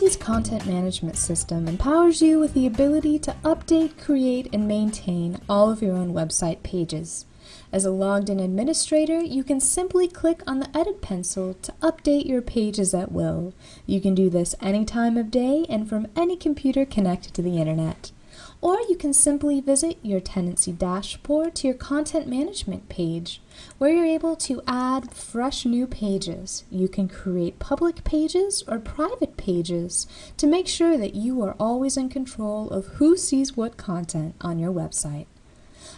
Tendenci's content management system empowers you with the ability to update, create, and maintain all of your own website pages. As a logged in administrator, you can simply click on the edit pencil to update your pages at will. You can do this any time of day and from any computer connected to the internet. Or you can simply visit your Tendenci dashboard to your content management page, where you're able to add fresh new pages. You can create public pages or private pages to make sure that you are always in control of who sees what content on your website.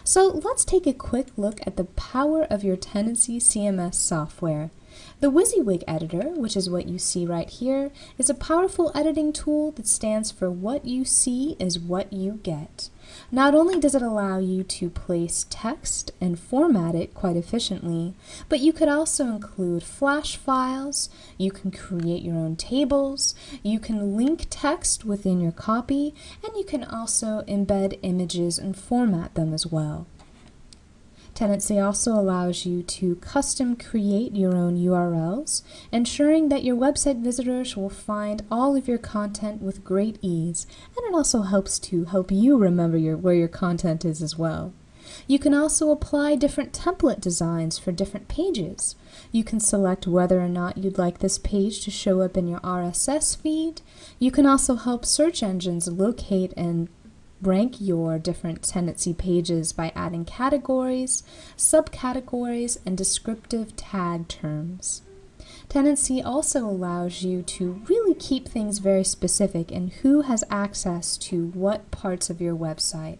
So let's take a quick look at the power of your Tendenci CMS software. The WYSIWYG editor, which is what you see right here, is a powerful editing tool that stands for what you see is what you get. Not only does it allow you to place text and format it quite efficiently, but you could also include flash files, you can create your own tables, you can link text within your copy, and you can also embed images and format them as well. Tendenci also allows you to custom create your own URLs, ensuring that your website visitors will find all of your content with great ease, and it also helps to help you remember your, where your content is as well. You can also apply different template designs for different pages. You can select whether or not you'd like this page to show up in your RSS feed. You can also help search engines locate and rank your different Tendenci pages by adding categories, subcategories, and descriptive tag terms. Tendenci also allows you to really keep things very specific in who has access to what parts of your website.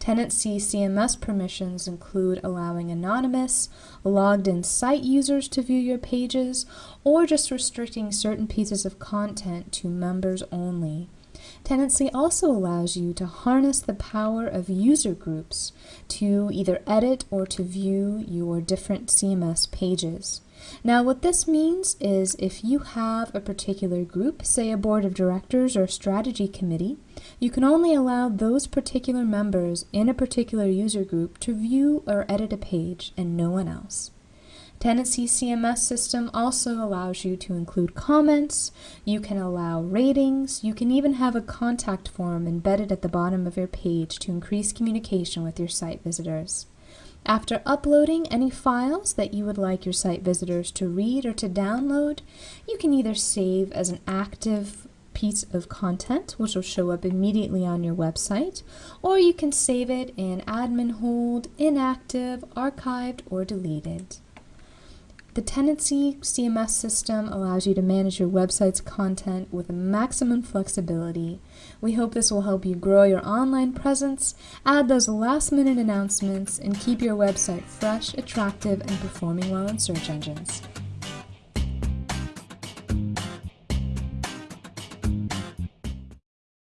Tendenci CMS permissions include allowing anonymous, logged in site users to view your pages, or just restricting certain pieces of content to members only. Tendenci also allows you to harness the power of user groups to either edit or to view your different CMS pages. Now what this means is if you have a particular group, say a board of directors or strategy committee, you can only allow those particular members in a particular user group to view or edit a page and no one else. Tendenci CMS system also allows you to include comments, you can allow ratings, you can even have a contact form embedded at the bottom of your page to increase communication with your site visitors. After uploading any files that you would like your site visitors to read or to download, you can either save as an active piece of content, which will show up immediately on your website, or you can save it in admin hold, inactive, archived, or deleted. The Tendenci CMS system allows you to manage your website's content with maximum flexibility. We hope this will help you grow your online presence, add those last minute announcements, and keep your website fresh, attractive, and performing well in search engines.